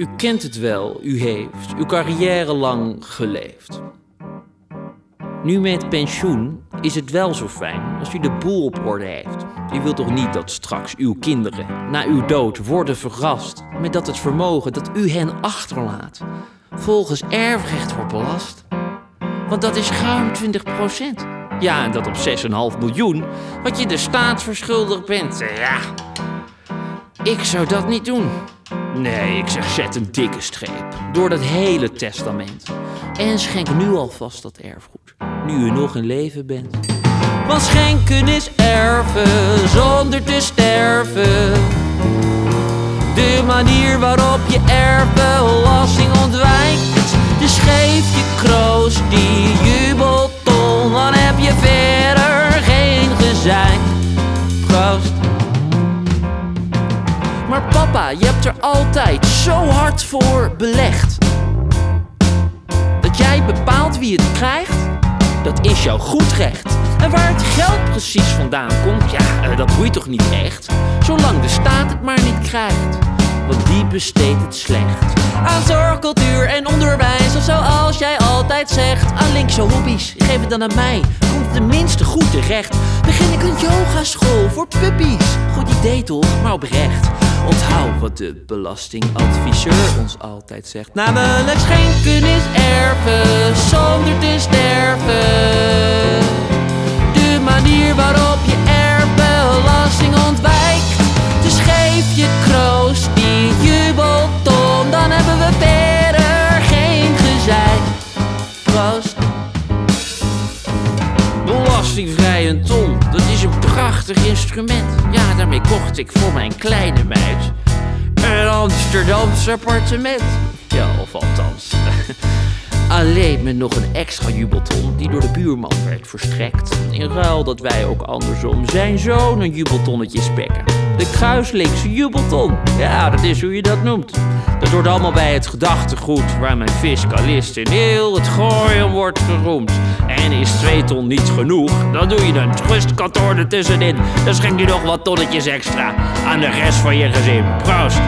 u kent het wel, u heeft uw carrière lang geleefd. Nu met pensioen is het wel zo fijn als u de boel op orde heeft. U wilt toch niet dat straks uw kinderen na uw dood worden verrast met dat het vermogen dat u hen achterlaat volgens erfrecht wordt belast? Want dat is ruim 20% Ja, en dat op 6,5 miljoen, wat je de staat verschuldigd bent. Ja, ik zou dat niet doen. Nee, ik zeg zet een dikke streep door dat hele testament. En schenk nu alvast dat erfgoed, nu u nog in leven bent. Want schenken is erven zonder te sterven. De manier waarop je erfbelasting papa, je hebt er altijd zo hard voor belegd. Dat jij bepaalt wie het krijgt, dat is jouw goed recht. En waar het geld precies vandaan komt, ja, eh, dat boeit toch niet echt. Zolang de staat het maar niet krijgt, want die besteedt het slecht. Aan zorg, cultuur en onderwijs, of zoals jij altijd zegt. Aan linkse hobby's, geef het dan aan mij, komt tenminste goed terecht. Begin ik een yogaschool voor puppies. Goed idee toch, maar oprecht. Onthoud wat de belastingadviseur ons altijd zegt. Namelijk schenken is erven zonder te sterven. De manier waarop je erfbelasting ontwijkt. Dus geef je kroost die jubelton, dan hebben we verder geen gezeik. Proost. Belastingvrij een ton, dat is een prachtig instrument. Daarmee kocht ik voor mijn kleine meid een Amsterdamse appartement. Ja, of althans. Alleen met nog een extra jubelton die door de buurman werd verstrekt. In ruil dat wij ook andersom zijn zoon een jubeltonnetje spekken. De kruislinkse jubelton. Ja, dat is hoe je dat noemt. Dat hoort allemaal bij het gedachtegoed waar mijn fiscalist in heel het gooien wordt geroemd. En is twee ton niet genoeg, dan doe je een trustkantoor ertussenin. Dan schenk je nog wat tonnetjes extra aan de rest van je gezin. Proost!